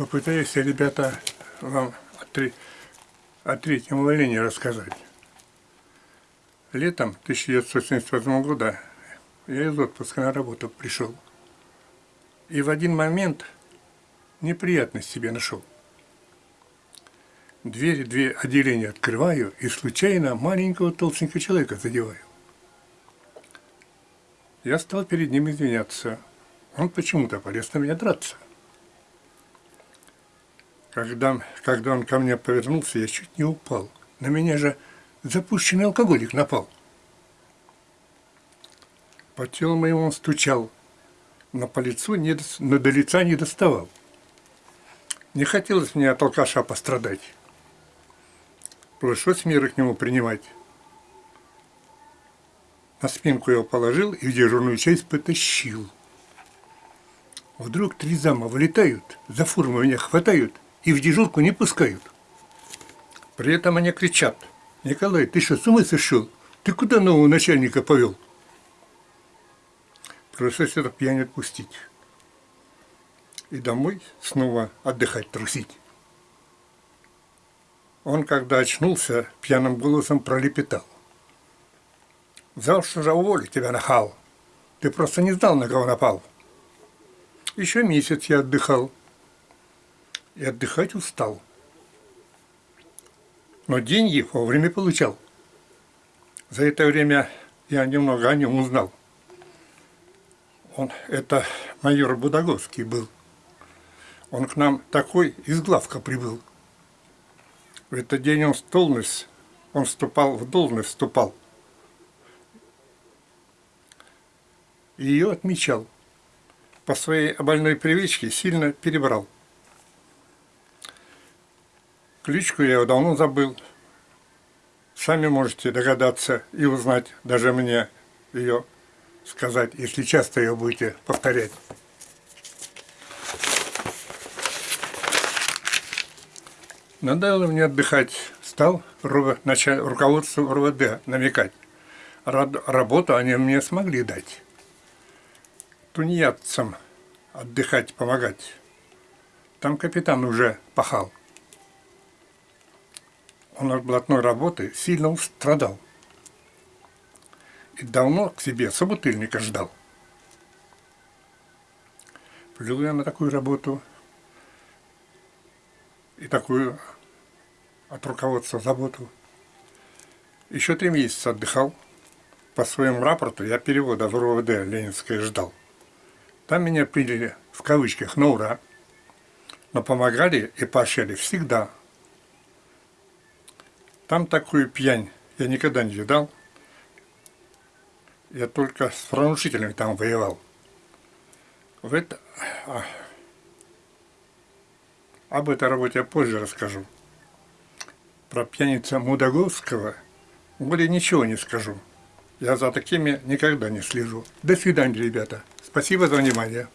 Попытаюсь я, ребята, вам о, третьем увольнении рассказать. Летом 1978 года я из отпуска на работу пришел. И в один момент неприятность себе нашел. Двери, две отделения открываю и случайно маленького толстенького человека задеваю. Я стал перед ним извиняться. Он почему-то полез на меня драться. Когда, когда он ко мне повернулся, я чуть не упал. На меня же запущенный алкоголик напал. По телу моему он стучал, но по лицу, не, но до лица не доставал. Не хотелось мне от алкаша пострадать. Пришлось меры к нему принимать. На спинку его положил и в дежурную часть потащил. Вдруг три зама вылетают, за форму меня хватают и в дежурку не пускают. При этом они кричат, «Николай, ты что, с ума сошел? Ты куда нового начальника повел?» Пришлось это пьянь отпустить. И домой снова отдыхать, трусить. Он, когда очнулся, пьяным голосом пролепетал. Завтра же уволю тебя, нахал. Ты просто не знал, на кого напал. Еще месяц я отдыхал. И отдыхать устал. Но деньги вовремя получал. За это время я немного о нем узнал. Он, это майор Будаговский был. Он к нам такой из главка прибыл. В этот день он в должность, он вступал в должность, вступал. И ее отмечал. По своей больной привычке сильно перебрал. Кличку я давно забыл. Сами можете догадаться и узнать, даже мне ее сказать, если часто ее будете повторять. Надоело мне отдыхать. Стал руководству РВД намекать. Работу они мне смогли дать. Тунеядцам отдыхать, помогать. Там капитан уже пахал. Он от блатной работы сильно страдал. И давно к себе собутыльника ждал. Пришел я на такую работу и такую от руководства заботу. Еще три месяца отдыхал. По своему рапорту я перевода в РОВД Ленинское ждал. Там меня приняли в кавычках на ура, но помогали и поощряли всегда. Там такую пьянь я никогда не видал. Я только с правонарушителями там воевал. В это... А, об этой работе я позже расскажу. Про пьяница Мудаговского более ничего не скажу. Я за такими никогда не слежу. До свидания, ребята. Спасибо за внимание.